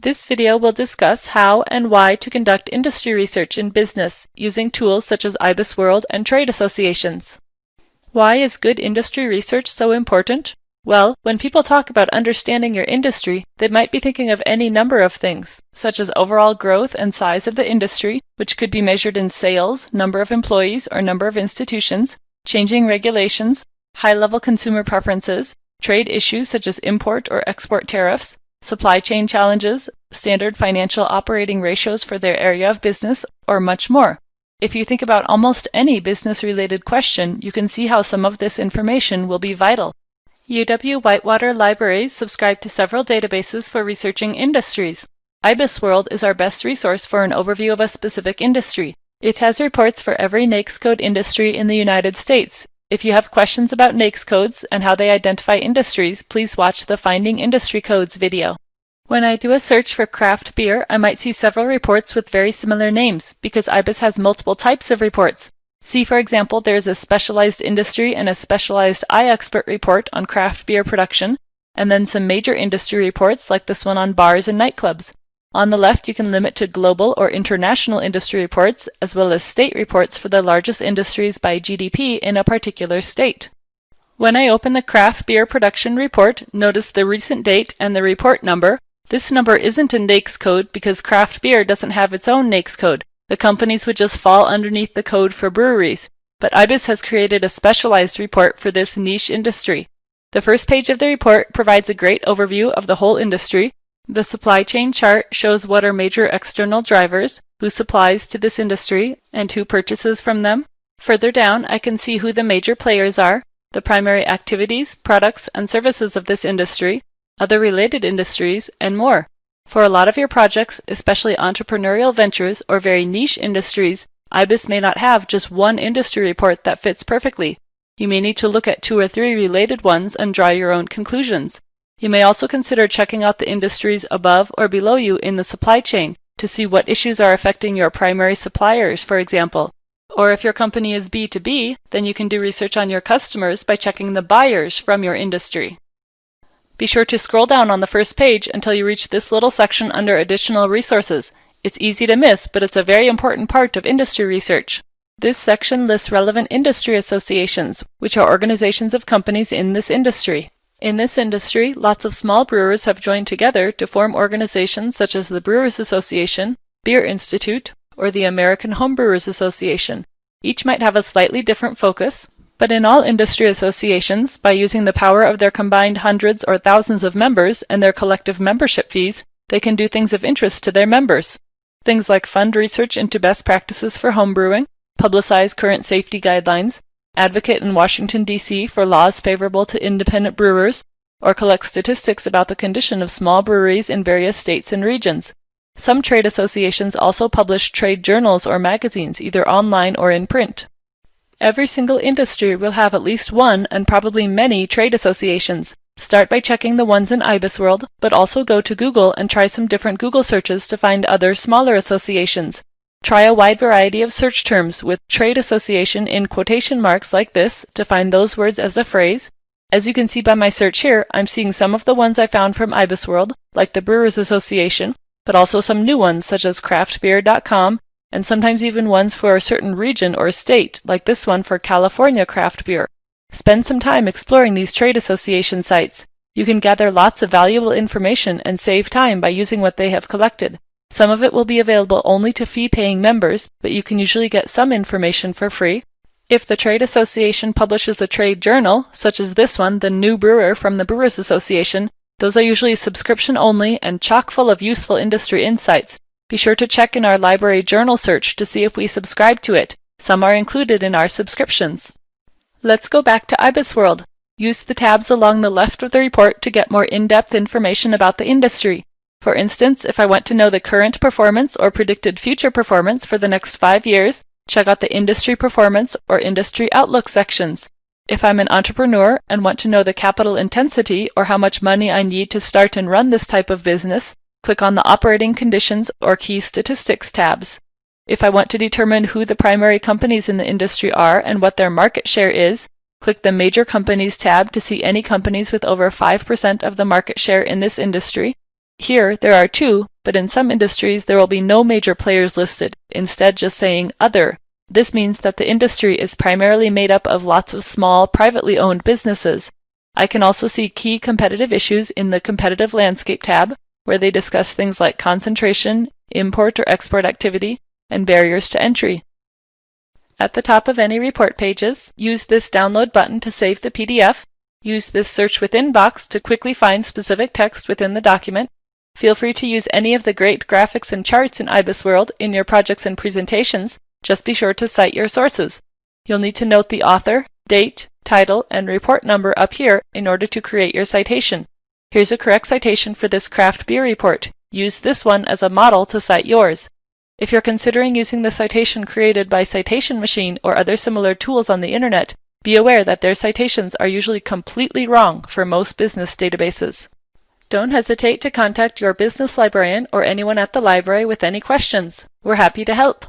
This video will discuss how and why to conduct industry research in business using tools such as IBIS World and trade associations. Why is good industry research so important? Well, when people talk about understanding your industry, they might be thinking of any number of things, such as overall growth and size of the industry, which could be measured in sales, number of employees, or number of institutions, changing regulations, high-level consumer preferences, trade issues such as import or export tariffs, supply chain challenges, standard financial operating ratios for their area of business, or much more. If you think about almost any business-related question, you can see how some of this information will be vital. UW-Whitewater Libraries subscribe to several databases for researching industries. IBIS World is our best resource for an overview of a specific industry. It has reports for every NAICS code industry in the United States. If you have questions about NAICS codes and how they identify industries, please watch the Finding Industry Codes video. When I do a search for craft beer, I might see several reports with very similar names, because IBIS has multiple types of reports. See, for example, there is a specialized industry and a specialized iExpert report on craft beer production, and then some major industry reports like this one on bars and nightclubs. On the left, you can limit to global or international industry reports, as well as state reports for the largest industries by GDP in a particular state. When I open the craft beer production report, notice the recent date and the report number. This number isn't a NAICS code because craft beer doesn't have its own NAICS code. The companies would just fall underneath the code for breweries. But IBIS has created a specialized report for this niche industry. The first page of the report provides a great overview of the whole industry, the supply chain chart shows what are major external drivers, who supplies to this industry, and who purchases from them. Further down, I can see who the major players are, the primary activities, products, and services of this industry, other related industries, and more. For a lot of your projects, especially entrepreneurial ventures or very niche industries, IBIS may not have just one industry report that fits perfectly. You may need to look at two or three related ones and draw your own conclusions. You may also consider checking out the industries above or below you in the supply chain to see what issues are affecting your primary suppliers, for example. Or if your company is B2B, then you can do research on your customers by checking the buyers from your industry. Be sure to scroll down on the first page until you reach this little section under Additional Resources. It's easy to miss, but it's a very important part of industry research. This section lists relevant industry associations, which are organizations of companies in this industry. In this industry, lots of small brewers have joined together to form organizations such as the Brewers Association, Beer Institute, or the American Homebrewers Association. Each might have a slightly different focus, but in all industry associations, by using the power of their combined hundreds or thousands of members and their collective membership fees, they can do things of interest to their members. Things like fund research into best practices for homebrewing, publicize current safety guidelines, advocate in Washington, D.C. for laws favorable to independent brewers, or collect statistics about the condition of small breweries in various states and regions. Some trade associations also publish trade journals or magazines, either online or in print. Every single industry will have at least one and probably many trade associations. Start by checking the ones in IBIS World, but also go to Google and try some different Google searches to find other smaller associations. Try a wide variety of search terms with trade association in quotation marks like this to find those words as a phrase. As you can see by my search here, I'm seeing some of the ones I found from IbisWorld, like the Brewers Association, but also some new ones such as craftbeer.com, and sometimes even ones for a certain region or state, like this one for California craft beer. Spend some time exploring these trade association sites. You can gather lots of valuable information and save time by using what they have collected. Some of it will be available only to fee-paying members, but you can usually get some information for free. If the trade association publishes a trade journal, such as this one, The New Brewer from the Brewers Association, those are usually subscription only and chock full of useful industry insights. Be sure to check in our library journal search to see if we subscribe to it. Some are included in our subscriptions. Let's go back to IBIS World. Use the tabs along the left of the report to get more in-depth information about the industry. For instance, if I want to know the current performance or predicted future performance for the next five years, check out the Industry Performance or Industry Outlook sections. If I'm an entrepreneur and want to know the capital intensity or how much money I need to start and run this type of business, click on the Operating Conditions or Key Statistics tabs. If I want to determine who the primary companies in the industry are and what their market share is, click the Major Companies tab to see any companies with over 5% of the market share in this industry Here, there are two, but in some industries there will be no major players listed, instead just saying Other. This means that the industry is primarily made up of lots of small, privately owned businesses. I can also see key competitive issues in the Competitive Landscape tab, where they discuss things like concentration, import or export activity, and barriers to entry. At the top of any report pages, use this download button to save the PDF, use this search within box to quickly find specific text within the document, Feel free to use any of the great graphics and charts in IBISWorld in your projects and presentations, just be sure to cite your sources. You'll need to note the author, date, title, and report number up here in order to create your citation. Here's a correct citation for this craft beer report. Use this one as a model to cite yours. If you're considering using the citation created by Citation Machine or other similar tools on the internet, be aware that their citations are usually completely wrong for most business databases. Don't hesitate to contact your business librarian or anyone at the library with any questions. We're happy to help.